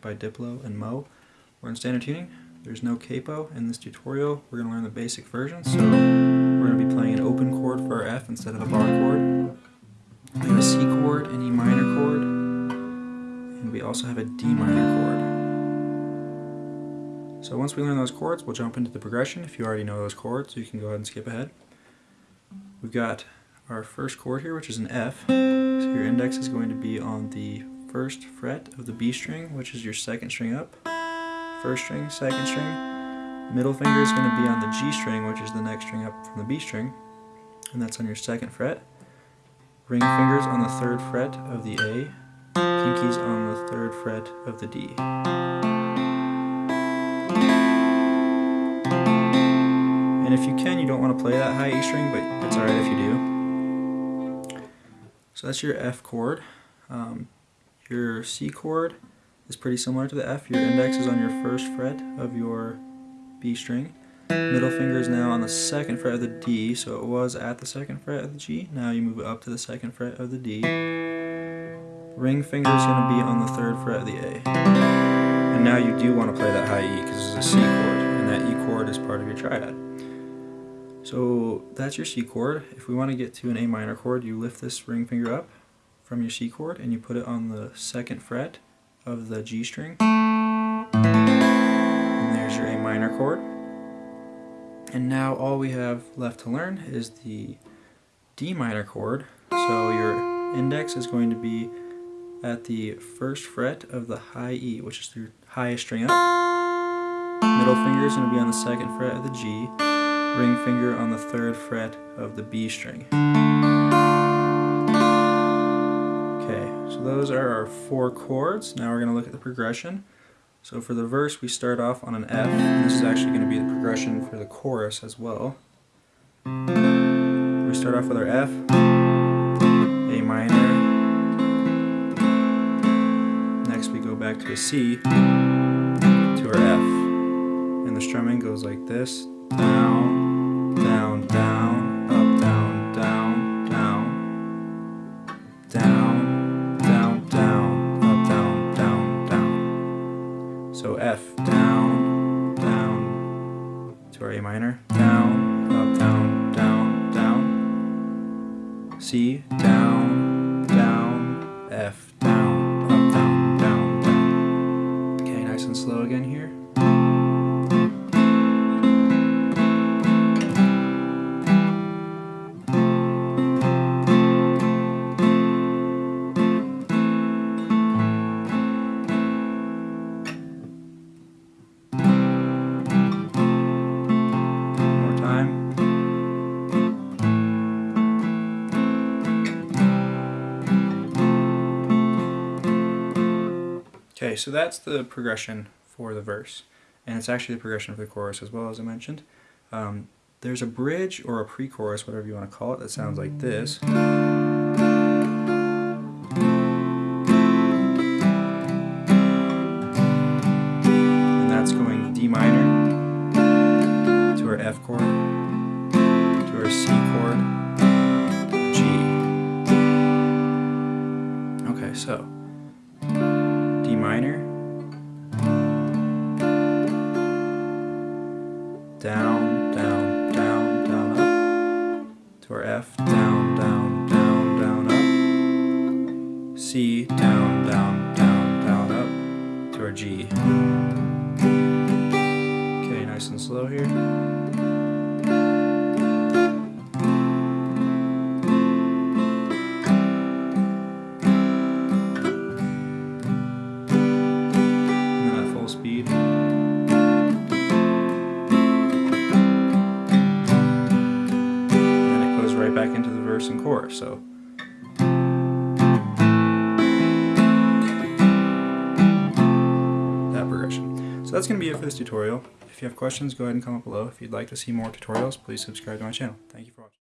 By Diplo and Mo. We're in standard tuning. There's no capo in this tutorial. We're going to learn the basic version, so we're going to be playing an open chord for our F instead of a bar chord. We have a C chord, an E minor chord, and we also have a D minor chord. So once we learn those chords, we'll jump into the progression. If you already know those chords, you can go ahead and skip ahead. We've got our first chord here, which is an F. So your index is going to be on the first fret of the B string, which is your second string up. First string, second string. Middle finger is going to be on the G string, which is the next string up from the B string, and that's on your second fret. Ring fingers on the third fret of the A, pinkies on the third fret of the D. And if you can, you don't want to play that high E string, but it's alright if you do. So that's your F chord. Um, your C chord is pretty similar to the F. Your index is on your first fret of your B string. Middle finger is now on the second fret of the D, so it was at the second fret of the G. Now you move it up to the second fret of the D. Ring finger is going to be on the third fret of the A. And now you do want to play that high E because it's a C chord, and that E chord is part of your triad. So that's your C chord. If we want to get to an A minor chord, you lift this ring finger up from your C chord and you put it on the second fret of the G string. And there's your A minor chord. And now all we have left to learn is the D minor chord. So your index is going to be at the first fret of the high E, which is your highest string up. Middle finger is going to be on the second fret of the G ring finger on the third fret of the B string. Okay, so those are our four chords. Now we're going to look at the progression. So for the verse we start off on an F, and this is actually going to be the progression for the chorus as well. We start off with our F, A minor, next we go back to a C, to our F, and the strumming goes like this, down, minor, down, up, down, down, down. C, down, down, F, down, up, down, down, down. Okay, nice and slow again here. Okay, so that's the progression for the verse, and it's actually the progression for the chorus as well, as I mentioned. Um, there's a bridge or a pre-chorus, whatever you want to call it, that sounds like this. And that's going D minor to our F chord, to our C chord, G. Okay, so minor, down, down, down, down, up, to our F, down, down, down, down, up, C, down, down, down, down, up, to our G. Okay, nice and slow here. Verse and chorus. So. That progression. So that's going to be it for this tutorial. If you have questions, go ahead and comment below. If you'd like to see more tutorials, please subscribe to my channel. Thank you for watching.